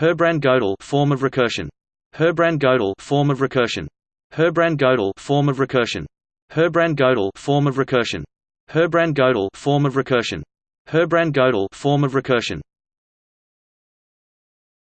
Herbrand Gödel form of recursion. Herbrand Gödel form of recursion. Herbrand Gödel form of recursion. Herbrand Gödel form of recursion. Herbrand Gödel form of recursion. Herbrand Gödel form of recursion.